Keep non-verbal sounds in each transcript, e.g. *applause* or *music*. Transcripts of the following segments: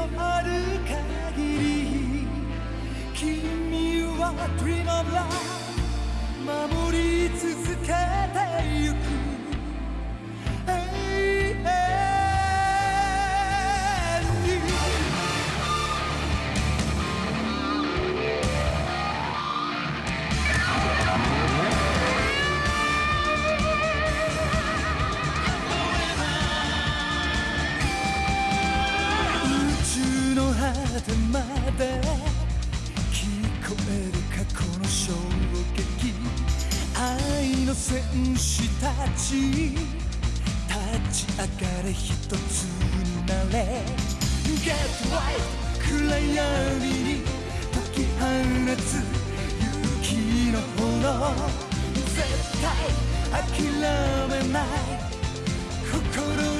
のある限り君は Dream of Love 守り続けてゆく果てまで聞こえる過去の衝撃愛の戦士たち。立ち。上がれ一つになれ Get right 暗闇に解き放つ勇気の炎絶対諦めない心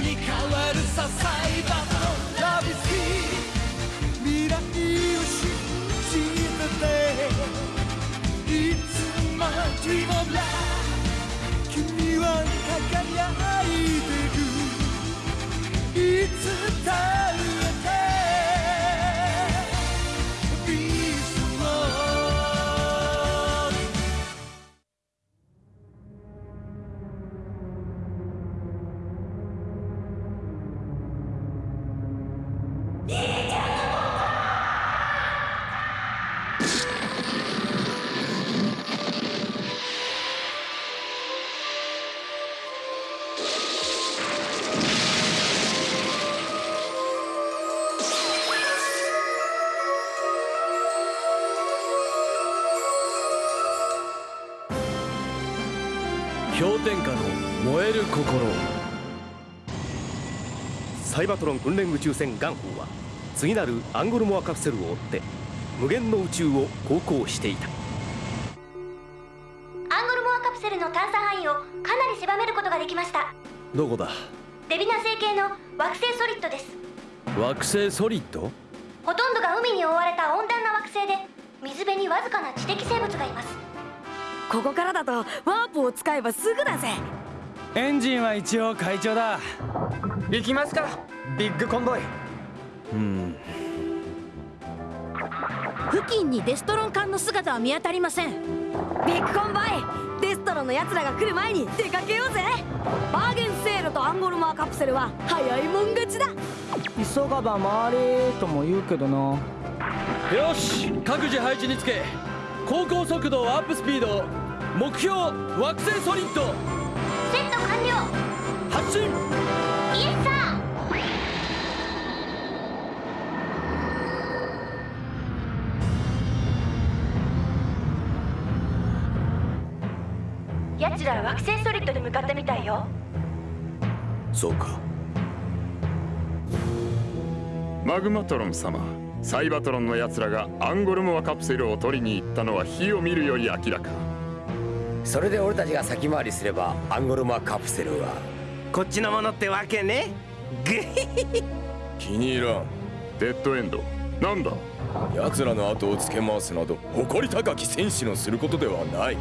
に変わるさ最後のラビスキ君は輝いてるいつだろう心サイバトロン訓練宇宙船ガンホーは次なるアンゴルモアカプセルを追って無限の宇宙を航行していた。アンゴルモアカプセルの探査範囲をかなり狭めることができました。どこだ？デビナ星系の惑星ソリッドです。惑星ソリッドほとんどが海に覆われた温暖な惑星で水辺にわずかな知的生物がいます。ここからだとワープを使えばすぐだぜエンジンは一応会長だ。行きますかビッグコンボイ。うん。付近にデストロン艦の姿は見当たりません。ビッグコンボイデストロンの奴らが来る前に出かけようぜ。バーゲンセールとアンゴルマーカプセルは早いもん勝ちだ。急がば回れとも言うけどな。よし各自配置につけ。航行速度アップスピード目標惑星ソリッド了発進イエスサー奴らは惑星ソリッドに向かったみたいよ。そうか。マグマトロン様サイバトロンの奴らがアンゴルモアカプセルを取りに行ったのは火を見るより明らかそれで俺たちが先回りすればアンゴルマカプセルは。こっちのものってわけね。グヒヒ気に入らん。デッドエンド。なんだ？奴らの後をつけ回すなど誇り高き戦士のすることではない。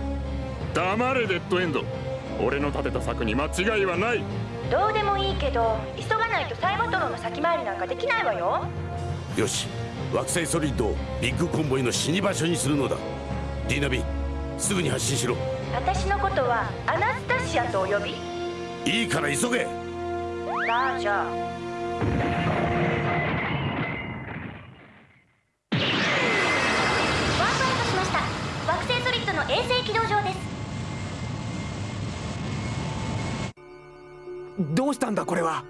黙れデッドエンド。俺の立てた策に間違いはない。どうでもいいけど急がないとサイバトロンの先回りなんかできないわよ。よし。惑星ソリッドをビッグコンボイの死に場所にするのだ。ディナビすぐに発進しろ私のことはアナスタシアとお呼び？いいから急げ。さあじゃあワープアウトしました。惑星ソリッドの衛星軌道上です。どうしたんだこれは？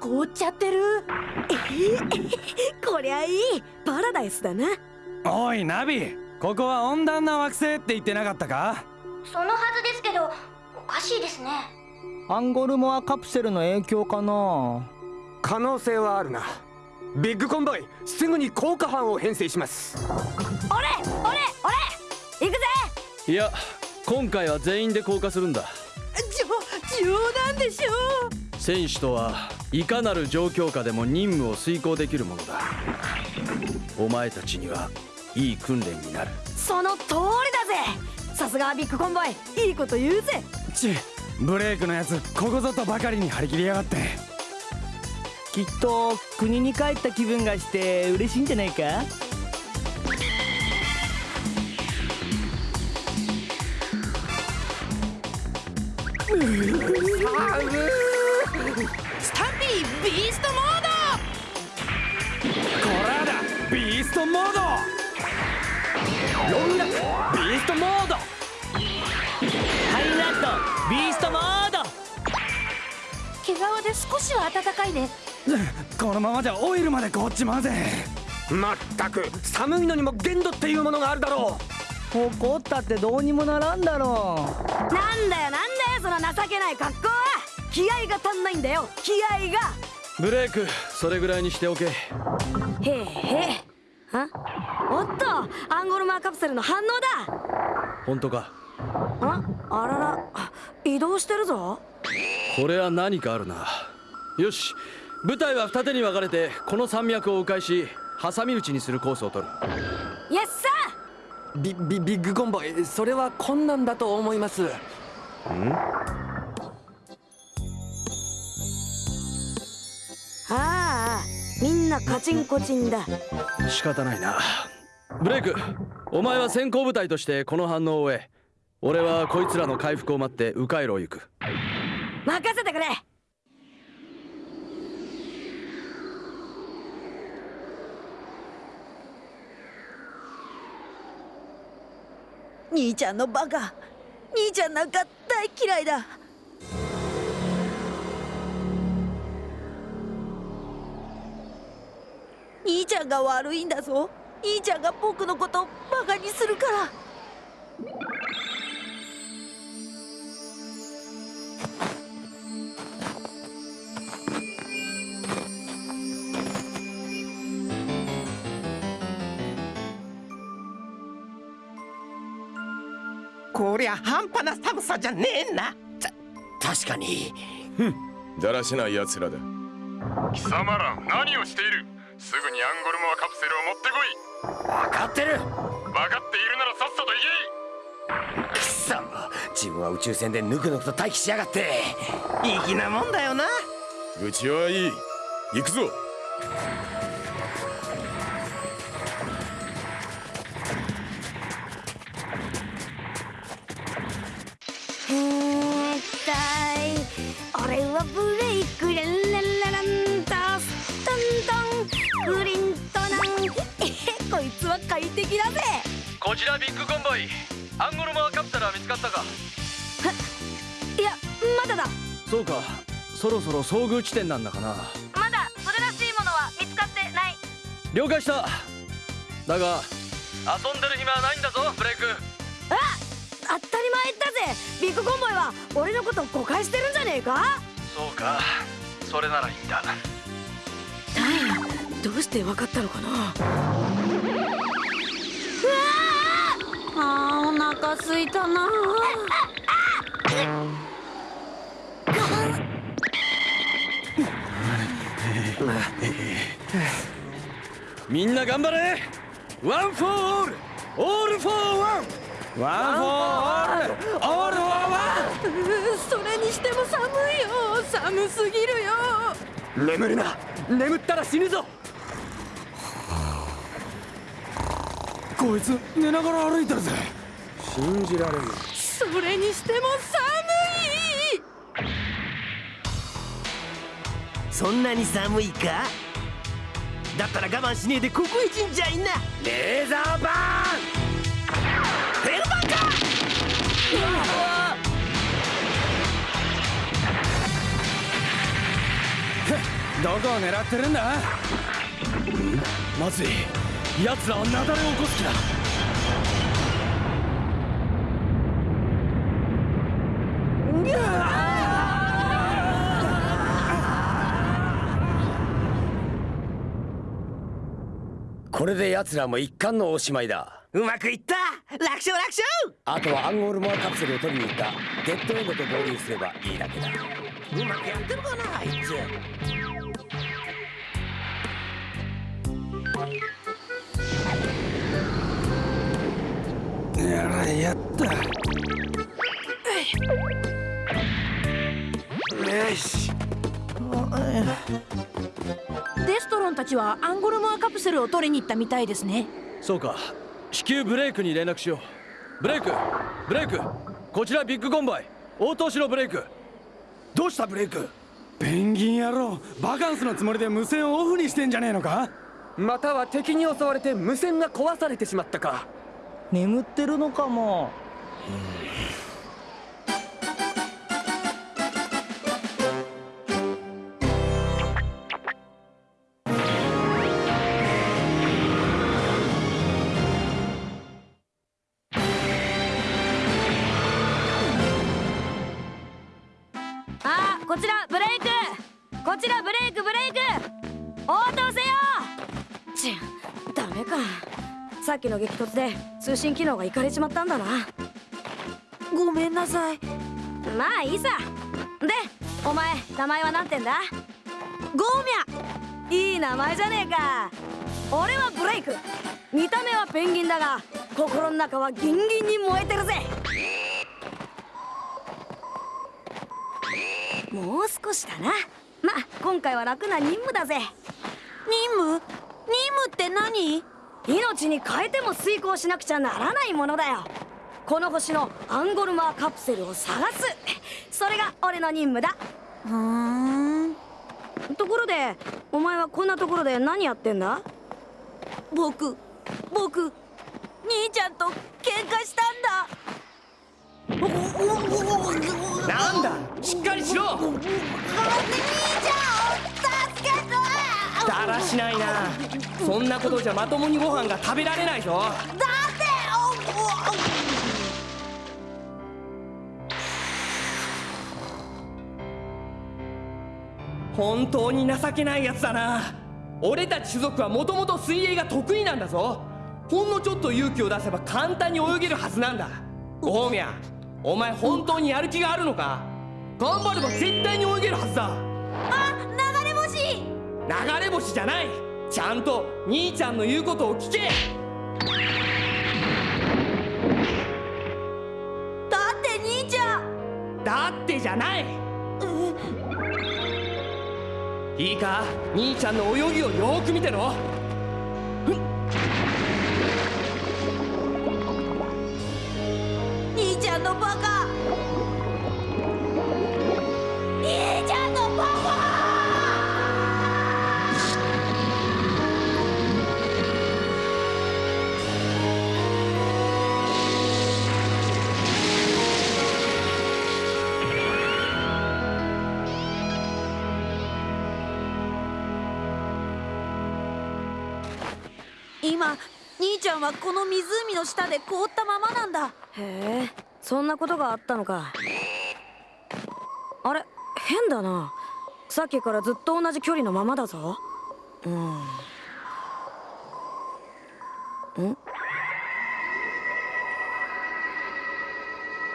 凍っちゃってる。えーこりゃいい。パラダイスだな。おいナビここは温暖な惑星って言ってなかったか？そのはずですけどおかしいですね。アンゴルモアカプセルの影響かな？可能性はあるな。ビッグコンボイすぐに効果班を編成します。俺俺俺行くぜ！いや今回は全員で降下するんだ。じょ冗談でしょ。戦士とはいかなる状況下でも任務を遂行できるものだ。お前たちにはいい訓練になる。その通りだぜさすがビッグコンボイ。いいこと言うぜ。ちブレイクのやつここぞとばかりに張り切りやがって。きっと国に帰った気分がして嬉しいんじゃないか？スタンピービーストモード。こらだビーストモード。ロンラクビーストモードビーストモード。毛皮で少しは暖かいね。このままじゃオイルまで凍っちまうぜ。まったく寒いのにも限度っていうものがあるだろ怒ったってどうにもならんだろなんだよなんだよその情けない格好は。気合が足んないんだよ。気合が。ブレイクそれぐらいにしておけ。へえへえあ？おっとアンゴルマーカプセルの反応だ。本当か？あ？あらら移動してるぞ。これは何かあるな。よし部隊は二手に分かれてこの山脈を迂回し挟み撃ちにするコースを取る。イエッサうビビビッグコンボイそれは困難だと思います。ああみんなカチンコチンだ。仕方ないな。ブレイクお前は先行部隊としてこの反応を終え俺はこいつらの回復を待って迂回路を行く。任せてくれ。兄ちゃんのバカ。兄ちゃんなんか大嫌いだ。兄ちゃんが悪いんだぞ。兄ちゃんが僕のことバカにするから。りゃ半端な寒さじゃねえな。確かに。ふんだらしない奴らだ。貴様ら何をしている。すぐにアンゴルモアカプセルを持ってこい。分かってる。分かっているならさっさと行け。くそ自分は宇宙船でぬくぬくと待機しやがって。粋なもんだよな。愚痴はいい。行くぞ快適だぜ。こちらビッグコンボイ。アンゴルモアカプセルは見つかったか？いやまだだ。そうか。そろそろ遭遇地点なんだかな。まだそれらしいものは見つかってない。了解した。だが遊んでる暇はないんだぞブレイク。あ当たり前だぜ。ビッグコンボイは俺のこと誤解してるんじゃねえか？そうか。それならいいんだ。どうして分かったのかな？あお腹すいたな。みんな頑張れ。 One for all. All for one. One for all. All for one. それにしても寒いよ。寒すぎるよ。眠るな。眠ったら死ぬぞこいつ寝ながら歩いてるぜ。信じられんそれにしても寒い。そんなに寒いか？だったら我慢しねえでここへ神社いな。レーザーバーン！ヘルバンか？どこを狙ってるんだ？まずい奴らは雪崩を起こす気だ。これで奴らも一貫のおしまいだ。うまくいった！楽勝楽勝！あとはアンゴールモアカプセルを取りに行った。デッドエンドと合流すればいいだけだ。うまくやってるかなあいつやらやった。よし。たちはアンゴルモアカプセルを取りに行ったみたいですね。そうか。至急ブレイクに連絡しよう。ブレイク。ブレイク。こちらビッグコンバイ。応答しろブレイク。どうしたブレイク？ペンギン野郎。バカンスのつもりで無線をオフにしてんじゃねえのか？または敵に襲われて無線が壊されてしまったか眠ってるのかも。あこちらブレイク。こちらブレイクブレイク。応答せよ。ちゅダメかさっきの激突で通信機能がいかれちまったんだな。ごめんなさい。まあいいさ。でお前名前は何てんだ？ゴーミャ。いい名前じゃねえか。俺はブレイク。見た目はペンギンだが心の中はギンギンに燃えてるぜ。もう少しだな。まあ今回は楽な任務だぜ。任務？任務って何？命に変えても遂行しなくちゃならないものだよ。この星のアンゴルマーカプセルを探す。それが俺の任務だ。ふんところでお前はこんなところで何やってんだ？僕僕兄ちゃんと喧嘩したんだ。なんだしっかりしろ兄ちゃんだらしないな。そんなことじゃまともにご飯が食べられないぞ。だって本当に情けないやつだな。俺たち種族はもともと水泳が得意なんだぞ。ほんのちょっと勇気を出せば簡単に泳げるはずなんだ。ゴーミャお前本当にやる気があるのか？頑張れば絶対に泳げるはずだ。あ流れ星じゃない。ちゃんと兄ちゃんの言うことを聞け。だって兄ちゃん。だってじゃない。いいか？兄ちゃんの泳ぎをよーく見てろ今兄ちゃんはこの湖の下で凍ったままなんだ。へえそんなことがあったのか。あれ変だな。さっきからずっと同じ距離のままだぞ。うん。ん？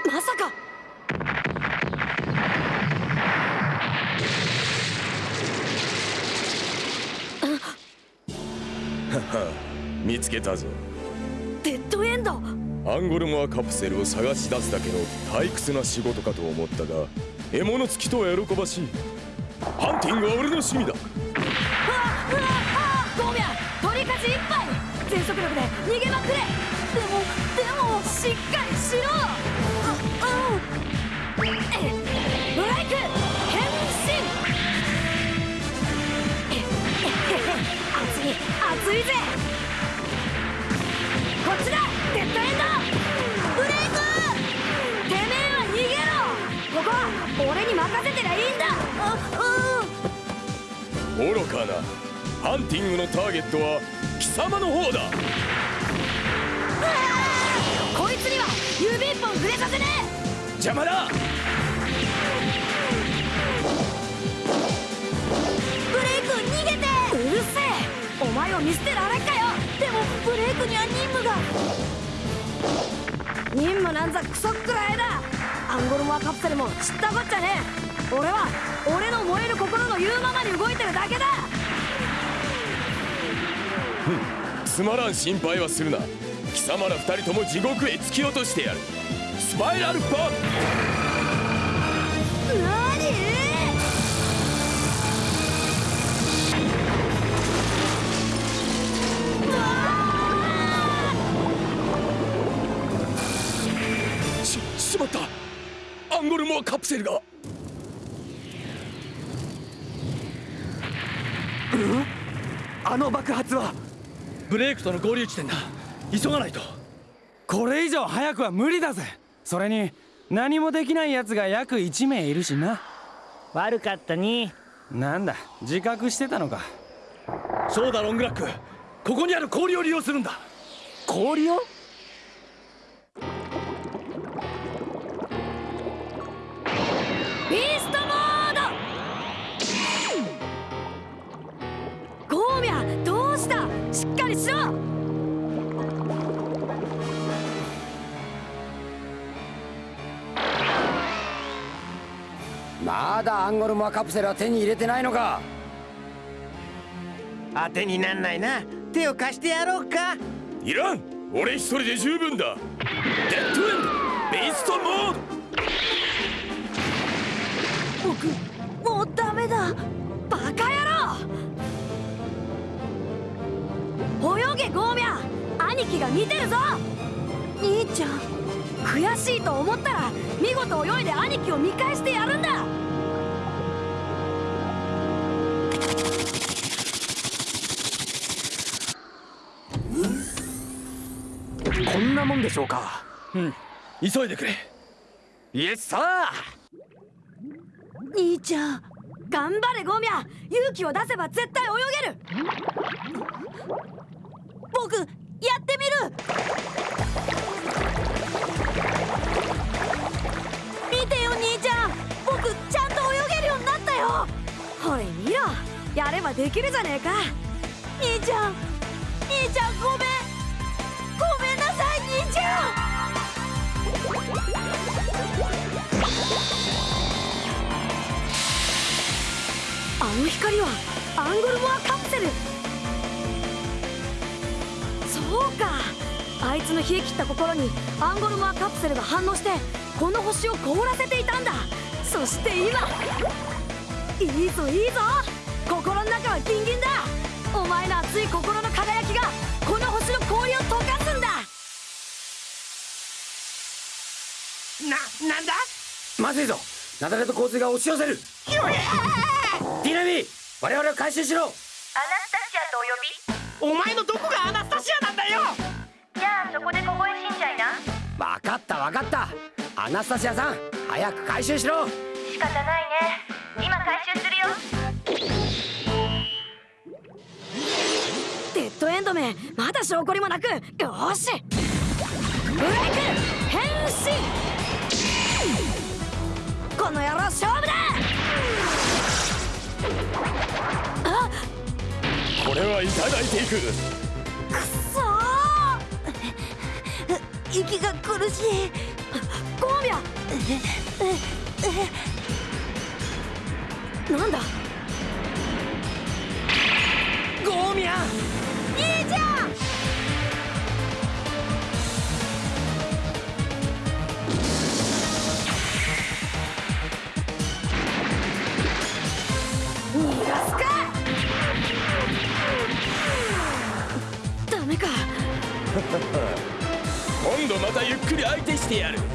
まさかつけたぞ。デッドエンド？アンゴルモアカプセルを探し出すだけの退屈な仕事かと思ったが獲物付きとは喜ばしい。ハンティングは俺の趣味だ。うわうわあゴーミャ取りかじいっぱい全速力で逃げまくれ。でもでもしっかりしろ。うう。んえブレイク変身。ええ熱い熱いぜちだ!デッドエンド!ブレイクてめえは逃げろ!ここは俺に任せてりゃいいんだ!ううん。愚かなハンティングのターゲットは貴様の方だ。こいつには指一本触れさせねえ!邪魔だ!ブレイク逃げて!うるせえ!お前を見捨てられっかよでもブレイクには任務が任務なんざクソくらいだアンゴルモアカプセルも知ったこっちゃねえ。俺は俺の燃える心の言うままに動いてるだけだ。つまらん心配はするな。貴様ら二人とも地獄へ突き落としてやる。スパイラルバンプセルが。あの爆発はブレイクとの合流地点だ。急がないと。これ以上早くは無理だぜ。それに何もできない奴が約1名いるしな。悪かったに。なんだ自覚してたのか。そうだロングラック。ここにある氷を利用するんだ。氷を？ーストモード。ゴーミャどうした？しっかりしろ。まだアンゴルモアカプセルは手に入れてないのか。当てになんないな。手を貸してやろうか。いらん。俺一人で十分だ。デッドエンドビーストモー僕もうダメだ。バカ野郎。泳げゴーミャ兄貴が見てるぞ。兄ちゃん。悔しいと思ったら見事泳いで兄貴を見返してやるんだ。こんなもんでしょうか。うん。急いでくれ。イエスサ兄ちゃん。頑張れゴミャ勇気を出せば絶対泳げる。僕やってみる。見てよ兄ちゃん。僕ちゃんと泳げるようになったよ。ほれ見ろやればできるじゃねえか。兄ちゃん。兄ちゃんごめん。ごめんなさい兄ちゃん。の光はアンゴルモアカプセル。そうか。あいつの冷え切った心にアンゴルモアカプセルが反応してこの星を凍らせていたんだ。そして今。いいぞいいぞ。心の中はギンギンだ。お前の熱い心の輝きがこの星の氷を溶かすんだ。ななんだ？まずいぞ。雪崩と洪水が押し寄せる。ディナミ我々を回収しろ。アナスタシアとお呼び？お前のどこがアナスタシアなんだよ。じゃあそこで凍え死んじゃいな。分かった分かった。アナスタシアさん早く回収しろ。仕方ないね。今回収するよ。デッドエンドめまだ証拠りもなくよーし。ブレイク変身。この野郎勝負だれはいただいていく。くそー。息が苦しい。ゴーミャなんだ？ゴーミャ兄ちゃん度またゆっくり相手してやる。くっ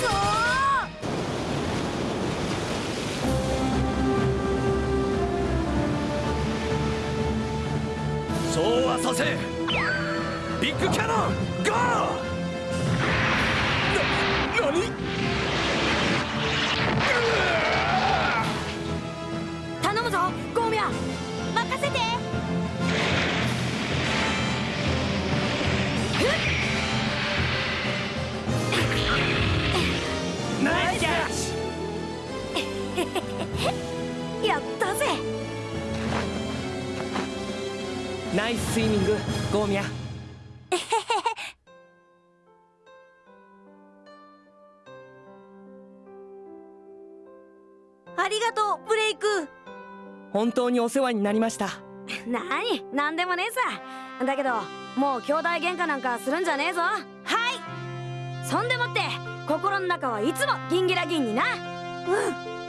そー。そうはさせビッグキャノンゴー！な何？やったぜ。ナイススイミングゴーミャありがとうブレイク。本当にお世話になりました。なになんでもねえさ。だけどもう兄弟喧嘩なんかするんじゃねえぞ。はい。そんでもって心の中はいつもギンギラギンにな。うん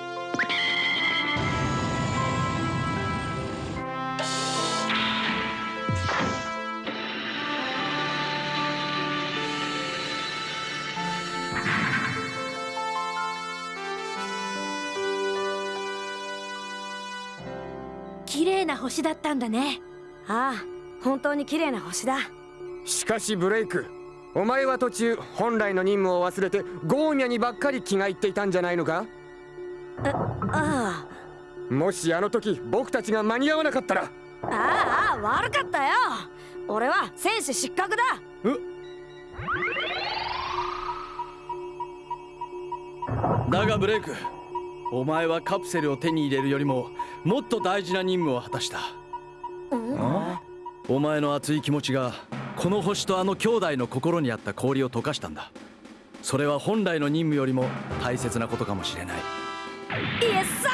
綺麗な星だったんだね。ああ本当に綺麗な星だ。しかしブレイクお前は途中本来の任務を忘れてゴーミャにばっかり気が入っていたんじゃないのか？ああ。もしあの時僕たちが間に合わなかったら。ああ悪かったよ。俺は戦士失格だ。だがブレイクお前はカプセルを手に入れるよりももっと大事な任務を果たした。お前の熱い気持ちがこの星とあの兄弟の心にあった氷を溶かしたんだ。それは本来の任務よりも大切なことかもしれない。イエスサ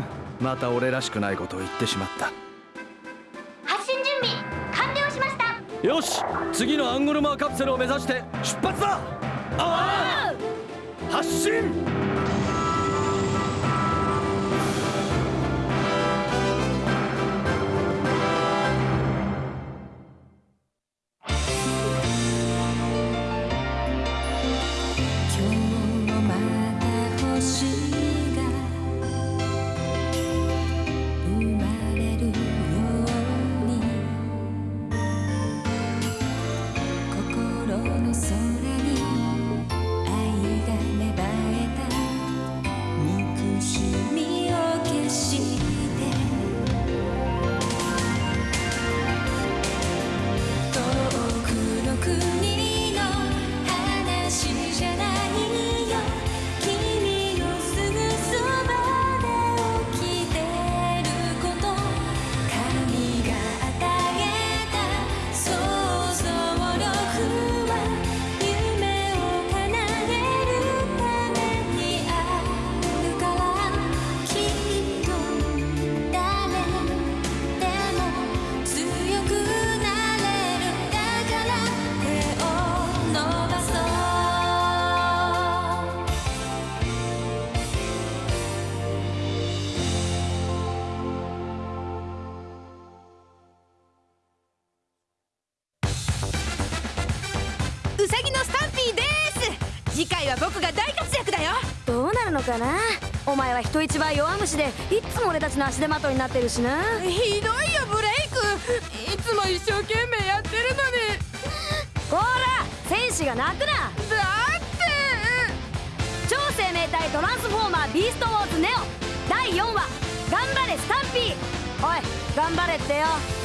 ー *laughs* また俺らしくないことを言ってしまった。発進準備完了しました。よし次のアンゴルマーカプセルを目指して出発だ。ああ発進かな。お前は人一倍弱虫でいつも俺たちの足手まといになってるしな。ひどいよブレイク。いつも一生懸命やってるのに。ほら戦士が泣くな。だって。超生命体トランスフォーマービーストウォーズネオ。第4話。頑張れスタンピー。おい頑張れってよ。はい